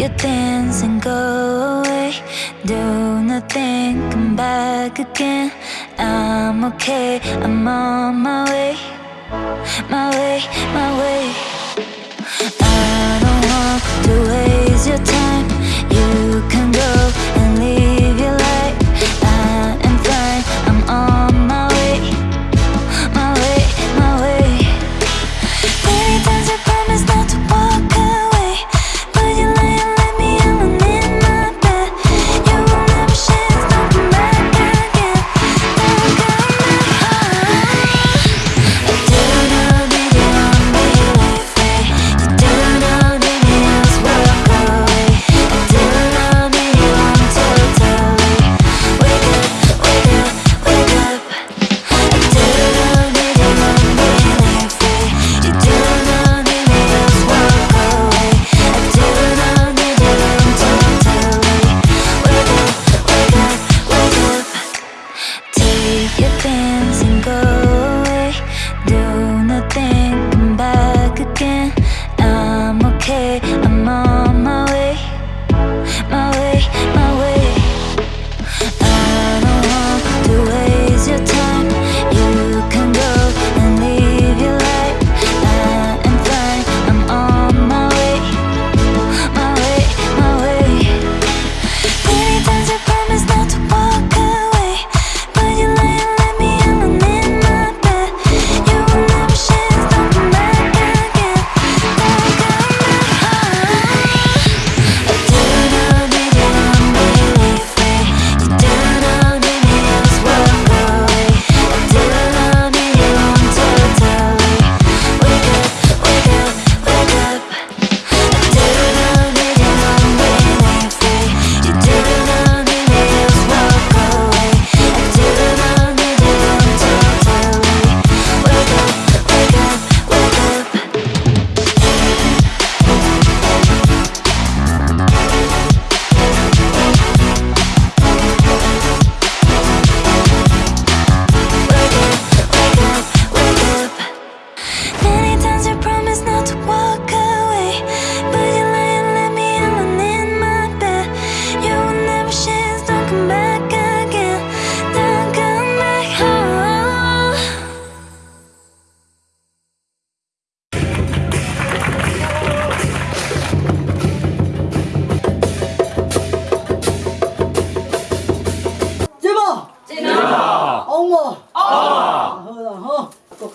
Your things and go away. Do nothing, come back again. I'm okay, I'm on my way. My way, my way.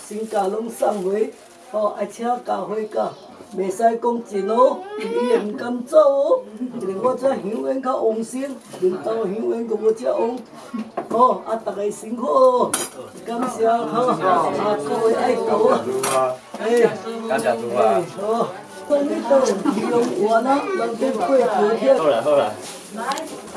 新家拢上回，哦，阿车家回家，未使讲资咯，伊也唔敢做哦，我只永远较安心，领到永远都我只恐，哦，阿大家辛苦，感谢，好，阿各位阿啊，哎，干啥子啊？哦，奋斗拼搏有，认真干活，好了。好了。来。